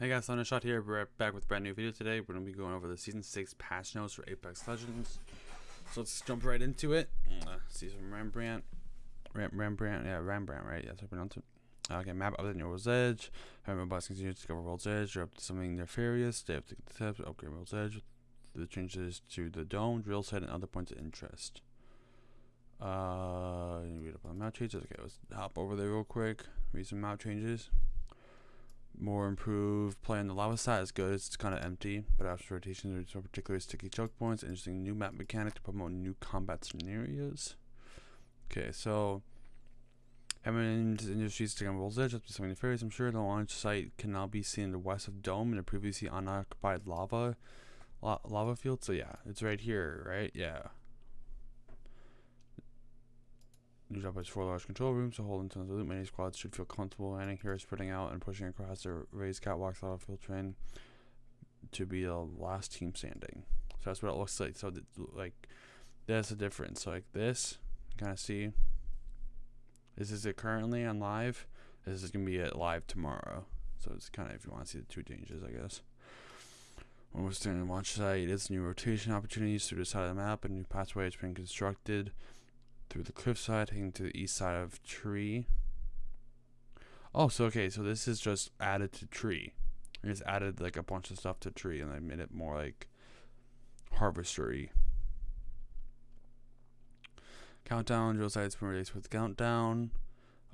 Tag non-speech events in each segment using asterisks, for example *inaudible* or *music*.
Hey guys, Thundershot here. We're back with a brand new video today. We're going to be going over the Season 6 patch notes for Apex Legends. So let's jump right into it. Uh, see some Rembrandt. Ram Rembrandt, yeah, Rembrandt, right? That's how I pronounce it. Okay, map other than World's Edge. Remember, boss continue to discover World's Edge. You're up to something nefarious. Stay up to the tips. Upgrade World's Edge. The changes to the dome, drill set, and other points of interest. Uh, read up on map changes. Okay, let's hop over there real quick. Read some map changes more improved play on the lava side is good. It's kind of empty, but after rotation, there's no particular sticky choke points. Interesting new map mechanic to promote new combat scenarios. Okay, so Eminent Industries taking World's Edge up to 70 ferries. I'm sure the launch site can now be seen in the west of Dome in a previously unoccupied lava la lava field. So yeah, it's right here, right? Yeah. New job has four large control rooms to hold into the loot. Many squads should feel comfortable landing here, spreading out and pushing across the raised catwalks out of field train to be the last team standing. So that's what it looks like. So like that's the difference. So like this, kind of see. This is it currently on live. This is gonna be it live tomorrow. So it's kind of if you want to see the two changes, I guess. When we're standing launch site, it's new rotation opportunities through the side of the map. A new pathway has been constructed through the cliffside, heading to the east side of Tree. Oh, so okay, so this is just added to Tree. I just added like a bunch of stuff to Tree, and I made it more like harvestery. Countdown drill sites permits with countdown.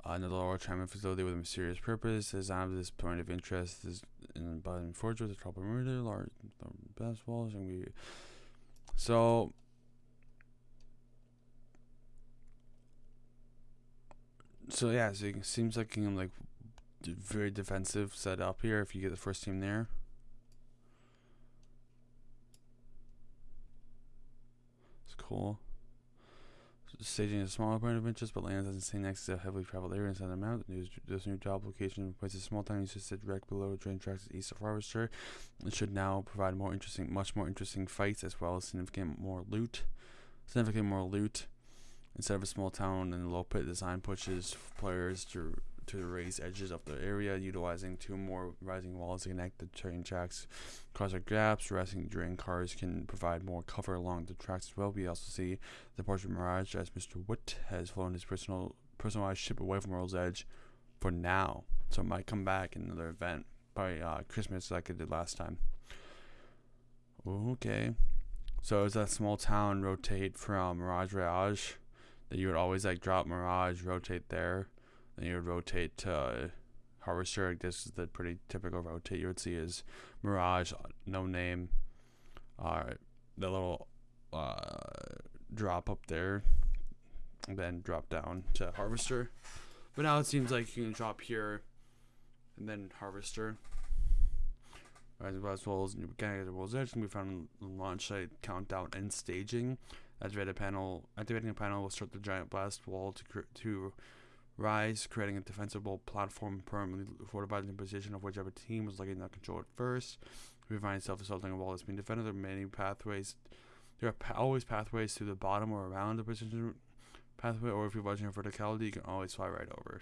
Uh, another lower Chinaman facility with a mysterious purpose. Design of this point of interest is in Biden Forge with a trouble murder, large walls, and we. So so yeah, so it seems like I'm like very defensive set up here if you get the first team there. It's cool. Staging a smaller point of interest, but land doesn't stay next to a heavily traveled area inside the map. This new job location places a small town used to sit direct below train tracks east of Harvester. It should now provide more interesting, much more interesting fights as well as significant more loot. Significant more loot Instead of a small town and low pit design pushes players to to the raised edges of the area, utilizing two more rising walls to connect the train tracks. Cause the gaps, resting drain cars can provide more cover along the tracks as well. We also see the Porsche Mirage as Mr. Wood has flown his personal personalized ship away from World's Edge for now. So it might come back in another event by uh, Christmas like it did last time. Okay. So is that small town rotate from Mirage Rage that you would always like drop Mirage, rotate there, then you would rotate to uh, Harvester. This is the pretty typical rotate you would see is Mirage, no name, uh, the little uh, drop up there, then drop down to Harvester. But now it seems like you can drop here, and then Harvester. As well as new the world's edge can be found on launch site countdown and staging. Activated panel. Activating a panel will start the giant blast wall to to rise, creating a defensible platform permanently fortified in the position of whichever team was lucky enough to control it first. If you find yourself assaulting a wall that's being defended, there are many pathways. There are always pathways to the bottom or around the position pathway, or if you're watching a verticality, you can always fly right over.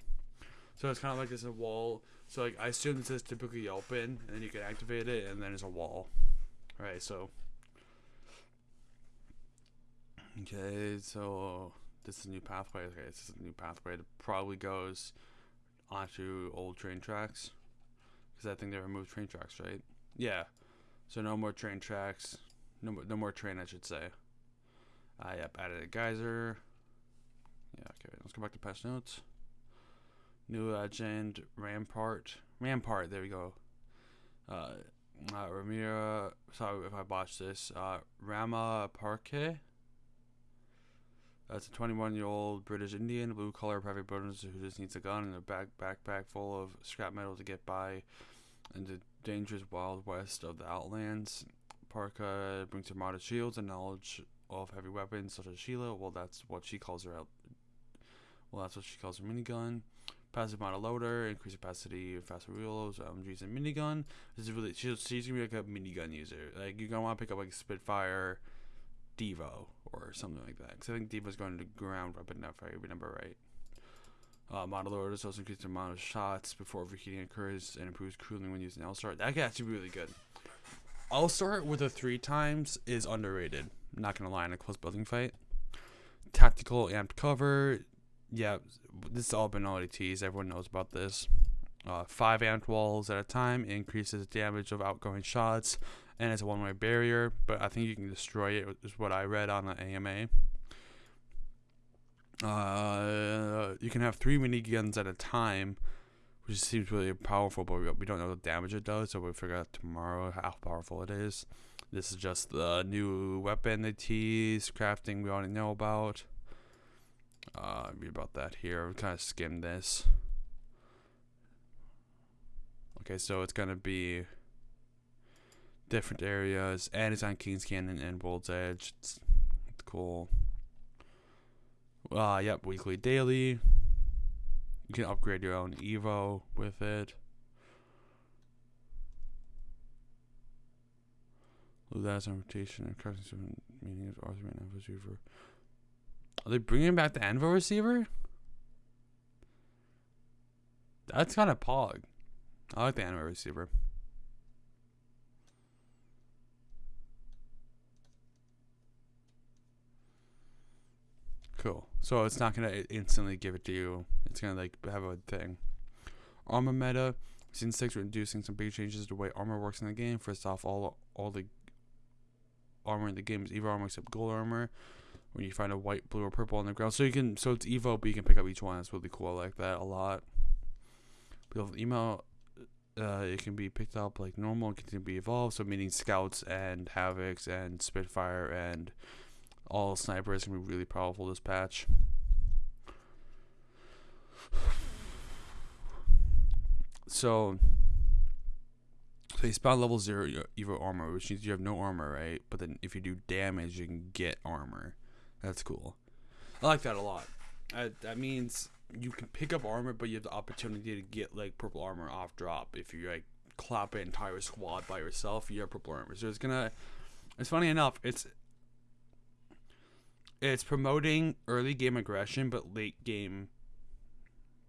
So it's kind of like there's a wall. So like I assume this is typically open, and then you can activate it, and then there's a wall. Right. So Okay, so this is a new pathway. Okay, this is a new pathway that probably goes onto old train tracks. Because I think they removed train tracks, right? Yeah. So no more train tracks. No no more train, I should say. Uh, yep, added a geyser. Yeah, okay, let's go back to past notes. New legend, Rampart. Rampart, there we go. Uh, uh Ramira, sorry if I botched this. Uh, Rama Parke. That's a 21 year old British Indian, blue collar private bonus who just needs a gun and a back backpack full of scrap metal to get by in the dangerous wild west of the Outlands. Parka brings her modest shields and knowledge of heavy weapons such as Sheila. Well, that's what she calls her out. Well, that's what she calls her minigun. Passive modded loader, increased capacity, faster reloads, MGs, and minigun. This is really she's, she's gonna be like a minigun user. Like you're gonna want to pick up like Spitfire Devo or something like that. Because I think Devo's going to ground weapon if I remember right. Uh, modded loaders also increase the amount of shots before overheating occurs and improves cooling when using L-STAR. That could actually be really good. L-STAR with a three times is underrated. I'm not gonna lie in a close building fight. Tactical amped cover. Yeah, this has all been teased. Everyone knows about this. Uh, five amped walls at a time increases damage of outgoing shots and it's a one-way barrier. But I think you can destroy it. Is what I read on the AMA. Uh, you can have three mini guns at a time, which seems really powerful, but we, don't know the damage it does, so we'll figure out tomorrow how powerful it is. This is just the new weapon they tease, crafting we already know about. Uh, read about that here. We kind of skim this. Okay, so it's gonna be different areas, and it's on King's Canyon and World's Edge. It's, it's cool. Uh, yep, weekly, daily. You can upgrade your own Evo with it. That's on rotation and crafting some meanings of Arthur and Anvil Receiver. Are they bringing back the Anvil Receiver? That's kind of pog. I like the Anvil Receiver. Cool. So it's not gonna instantly give it to you. It's gonna like have a thing. Armor meta. Season six, we're introducing some big changes to the way armor works in the game. First off, all all the armor in the game is Evo armor except gold armor. When you find a white, blue, or purple on the ground, so you can so it's Evo, but you can pick up each one. That's really cool. I like that a lot. Build email. Uh, it can be picked up like normal and continue to be evolved. So meaning scouts and havocs and spitfire and all snipers can be really powerful this patch. So, so you spawn level zero Evo armor, which means you have no armor, right? But then if you do damage, you can get armor. That's cool. I like that a lot. Uh, that means you can pick up armor, but you have the opportunity to get like purple armor off drop. If you like clap an entire squad by yourself, you have purple armor. So it's gonna. It's funny enough. It's it's promoting early game aggression but late game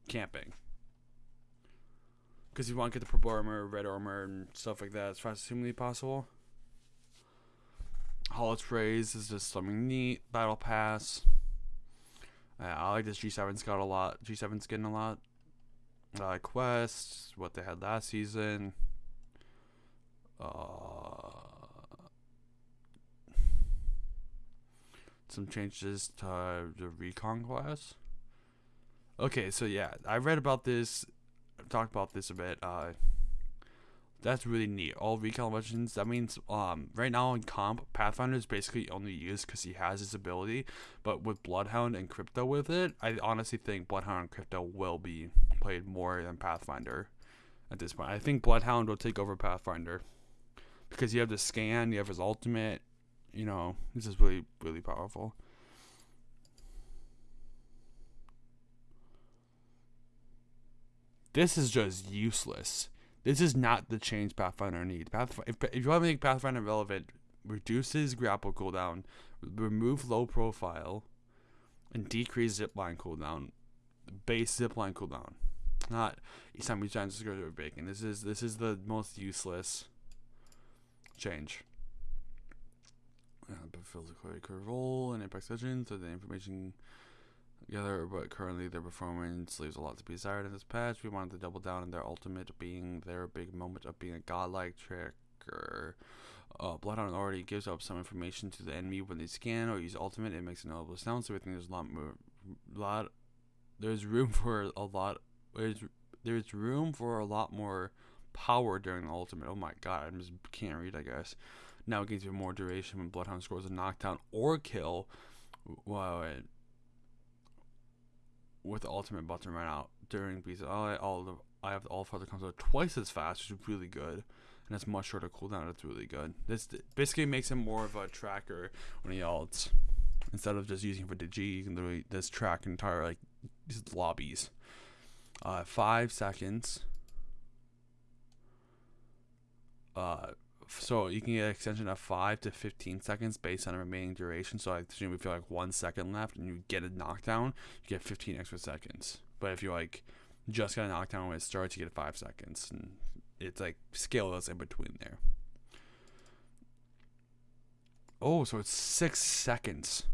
camping. Because you want to get the purple armor, red armor, and stuff like that as fast as humanly possible. Holo sprays is just something neat. Battle Pass. I like this G7 scout a lot. G7 skin a lot. Uh, quests, what they had last season. Uh, some changes to the recon class. Okay, so yeah, I read about this, talked about this a bit. Uh, that's really neat. All recon legends. That means um right now in comp, Pathfinder is basically only used because he has his ability. But with Bloodhound and Crypto with it, I honestly think Bloodhound and Crypto will be played more than Pathfinder at this point. I think Bloodhound will take over Pathfinder because you have the scan, you have his ultimate, you know, this is really, really powerful. This is just useless. This is not the change Pathfinder needs. If, if you want to make Pathfinder relevant, reduces grapple cooldown, remove low profile, and decrease zipline cooldown. Base zipline cooldown. Not each time we to go to a bacon. This is this is the most useless change. Uh, but fills a critical role in Apex Legends, so the information together, but currently their performance leaves a lot to be desired in this patch. We wanted to double down on their ultimate being their big moment of being a godlike tricker. Uh, Bloodhound already gives up some information to the enemy when they scan or use ultimate. It makes a notable sound, so we think there's a lot more, lot, there's room for a lot, there's, there's room for a lot more power during the ultimate. Oh my god, I just can't read, I guess. Now it gives you more duration when Bloodhound scores a knockdown or kill. Wow, with the ultimate button right now during because all all the I have the all father comes out twice as fast, which is really good, and it's much shorter cooldown. It's really good. This basically makes him more of a tracker when he ults instead of just using for the G. You can literally just track entire like lobbies. Uh, five seconds. Uh, so you can get an extension of 5 to 15 seconds based on the remaining duration. So I assume if you like one second left and you get a knockdown, you get 15 extra seconds. But if you like just got a knockdown when it starts, you get five seconds, and it's like scaleless in between there. Oh, so it's six seconds.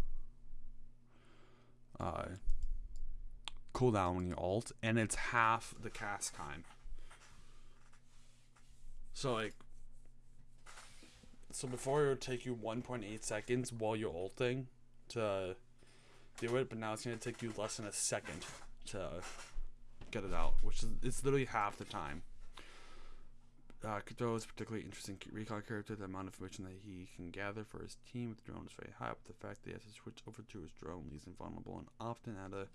Uh, cooldown when you alt, and it's half the cast time. So like, so before it would take you 1.8 seconds while you're ulting to do it, but now it's gonna take you less than a second to get it out, which is it's literally half the time. Uh, Kato is a particularly interesting recon character. The amount of information that he can gather for his team with the drone is very high, but the fact that he has to switch over to his drone leaves him vulnerable and often at a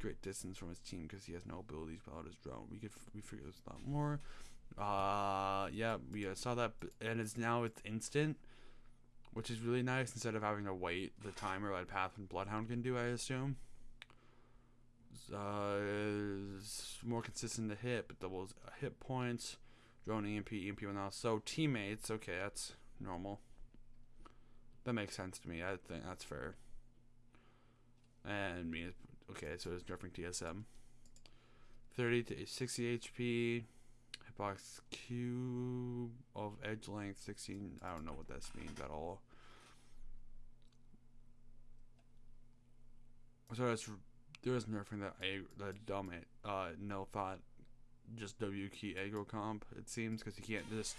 great distance from his team because he has no abilities without his drone. We could we figure this out more. Uh, yeah, we uh, saw that, and it's now it's instant, which is really nice instead of having to wait the timer like Path and Bloodhound can do. I assume. Uh, more consistent to hit, but doubles hit points. Drone EMP, EMP now. So teammates, okay, that's normal. That makes sense to me. I think that's fair. And me, okay, so it's nerfing TSM. 30 to 60 HP. Hitbox cube of edge length 16. I don't know what this means at all. So that's there was nerfing that a that dumb it uh no thought just W key aggro comp. It seems because you can't just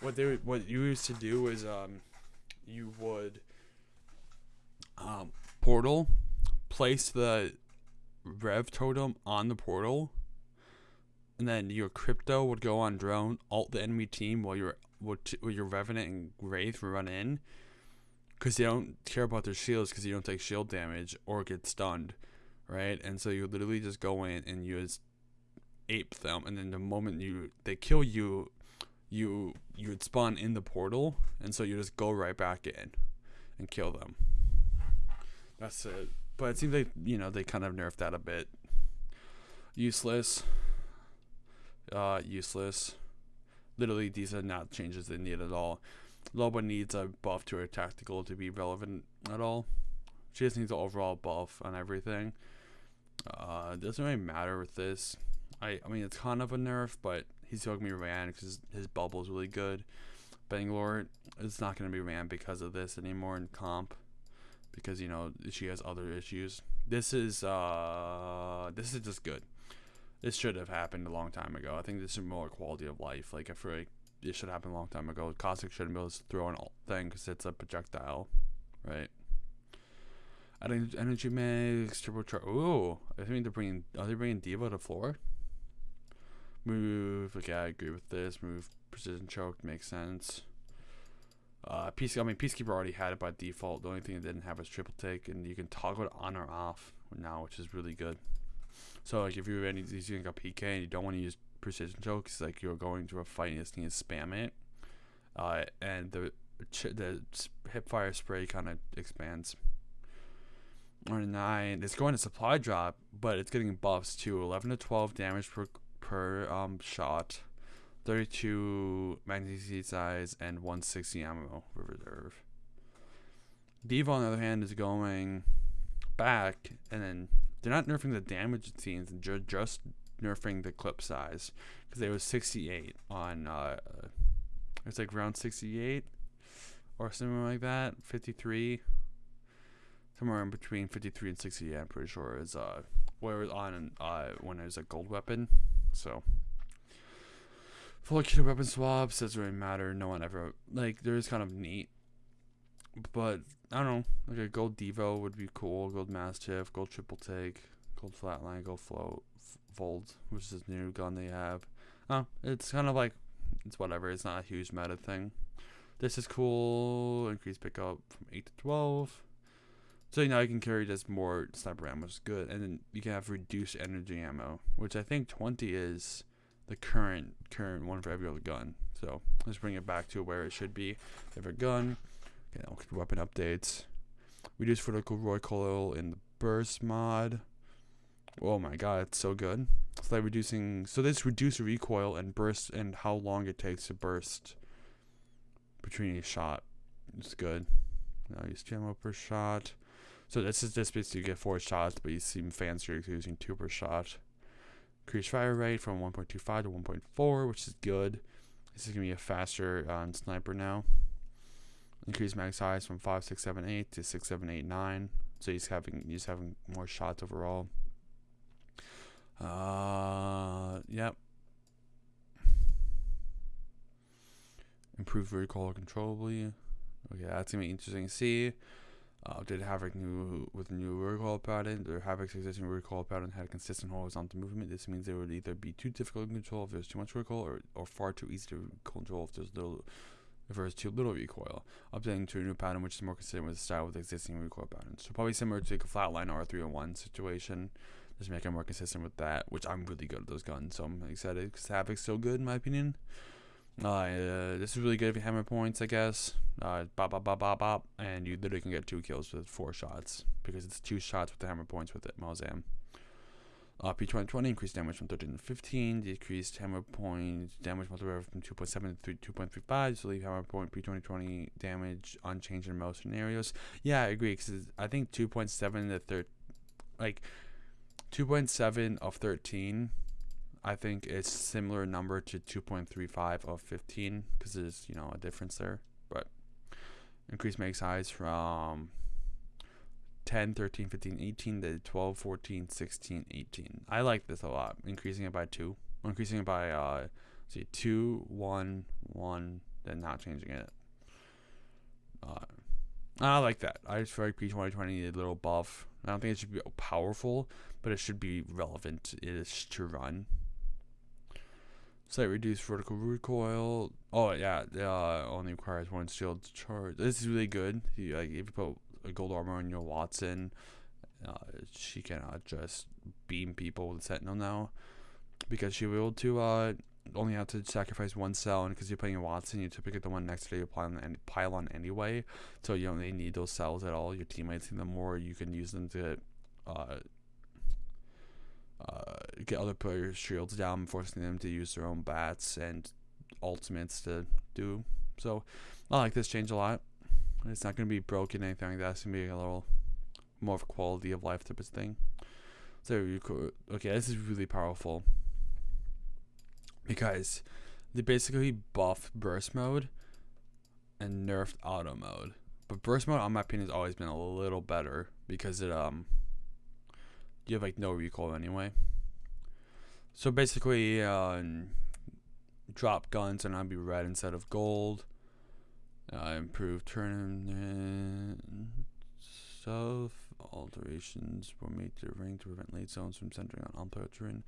what they what you used to do is um you would um portal place the rev totem on the portal and then your crypto would go on drone alt the enemy team while your while your revenant and wraith run in because they don't care about their shields because you don't take shield damage or get stunned right and so you literally just go in and you just ape them, and then the moment you they kill you, you you would spawn in the portal, and so you just go right back in and kill them. That's it. But it seems like you know they kind of nerfed that a bit. Useless. Uh, useless. Literally, these are not changes they need at all. Loba needs a buff to her tactical to be relevant at all. She just needs an overall buff on everything. Uh, doesn't really matter with this. I, I mean, it's kind of a nerf, but he's to be ran because his bubble is really good. Bangalore is not going to be ran because of this anymore in comp because you know she has other issues. This is uh this is just good. This should have happened a long time ago. I think this is more quality of life. Like I feel like this should happen a long time ago. Caustic shouldn't be able to throw an thing because it's a projectile, right? Adding energy mix, turbocharge. Ooh, I think they're bringing. Are they bringing Devo to floor? Move, okay, I agree with this. Move, precision choke makes sense. Uh, Peace, I mean, Peacekeeper already had it by default. The only thing it didn't have was triple take, and you can toggle it on or off now, which is really good. So, like, if you're any, using a PK and you don't want to use precision chokes, like you're going to a fight and you just need to spam it, uh, and the the hip fire spray kind of expands. Or nine, it's going to supply drop, but it's getting buffs to 11 to 12 damage per per um, shot, 32 magazine size, and 160 ammo for reserve. Devo, on the other hand, is going back, and then they're not nerfing the damage scenes, they're just nerfing the clip size because it was 68 on uh, it's like round 68 or something like that 53 somewhere in between 53 and 68 i'm pretty sure is uh where it was on uh when it was a gold weapon so, full kit weapon swaps doesn't really matter. No one ever like. There is kind of neat, but I don't know. Like a gold Devo would be cool. Gold Mastiff, gold triple take, gold flatline, gold float, fold, which is this new gun they have. Oh, it's kind of like it's whatever. It's not a huge meta thing. This is cool. Increase pickup from eight to twelve. So you now you can carry just more sniper ammo, which is good. And then you can have reduced energy ammo, which I think 20 is the current current one for every other gun. So let's bring it back to where it should be. Every gun, okay, weapon updates. Reduce vertical recoil in the burst mod. Oh my god, it's so good. It's like reducing. So this reduce recoil and burst and how long it takes to burst between each shot. It's good. Now use ammo per shot. So this is just basically you get four shots, but you seem fancier using two per shot. Increase fire rate from 1.25 to 1.4, which is good. This is gonna be a faster um, sniper now. Increase mag size from 5, 6, 7, 8 to 6, 7, 8, 9. So he's having he's having more shots overall. Uh, yep. Improved recoil controllably. Okay, that's gonna be interesting to see. Uh, did Havoc new with a new recoil pattern? Or Havoc's existing recoil pattern had consistent horizontal movement. This means it would either be too difficult to control if there's too much recoil, or, or far too easy to control if there's little there's too little recoil. Updating to a new pattern which is more consistent with the style with existing recoil patterns. So probably similar to like a flatline R301 situation. Just make it more consistent with that, which I'm really good at those guns, so I'm excited because Havoc's so good in my opinion. Uh, uh, this is really good if you hammer points, I guess. Uh, bop, bop, bop, bop, bop, and you literally can get two kills with four shots because it's two shots with the hammer points with it. Malzam. Uh, P2020 increased damage from 13 to 15, decreased hammer point damage multiplier from 2.7 to 2.35, so leave hammer point P2020 damage unchanged in most scenarios. Yeah, I agree, because I think 2.7 to 13, like 2.7 of 13 I think it's similar number to 2.35 of 15 because there's you know a difference there. But increase mag size from 10, 13, 15, 18 to 12, 14, 16, 18. I like this a lot. Increasing it by two. Increasing it by uh see two, one, one, then not changing it. Uh, I like that. I just feel like P2020 needed a little buff. I don't think it should be powerful, but it should be relevant ish to run. Slight reduced vertical recoil. Oh yeah, uh, only requires one shield charge. This is really good. You, like if you put gold armor on your Wattson. uh, she can uh, just beam people with Sentinel now, because she will to uh, only have to sacrifice one cell, and because you're playing a Wattson, you typically get the one next to you pile pile on anyway, so you don't really need those cells at all. Your teammates need them more. You can use them to uh, uh, get other players' shields down, forcing them to use their own bats and ultimates to do. So I like this change a lot. It's not going to be broken, anything like that. It's going to be a little more of quality of life type of thing. So you could, okay, this is really powerful because they basically buffed burst mode and nerfed auto mode. But burst mode, on my opinion, has always been a little better because it um you have like no recoil anyway. So basically, uh, drop guns and I'd be red instead of gold. Uh, improved turn self alterations were made to the ring to prevent late zones from centering on unplayable terrain.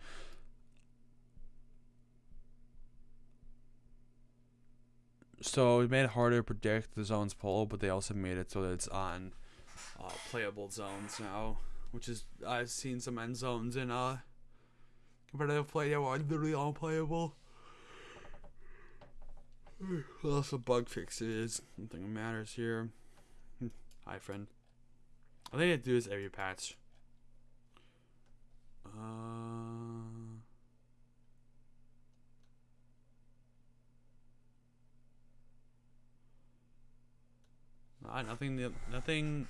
So it made it harder to predict the zone's pull, but they also made it so that it's on uh, playable zones now which is I've seen some end zones in uh competitive play that were literally unplayable. Well, some bug fixes. Nothing matters here. *laughs* Hi, friend. I think they do this every patch. Uh. nothing. Nothing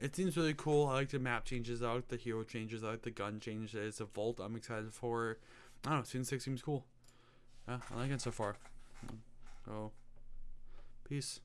it seems really cool. I like the map changes. I like the hero changes. I like the gun changes. The vault I'm excited for. I don't know. Season 6 seems cool. Yeah, I like it so far. So, peace.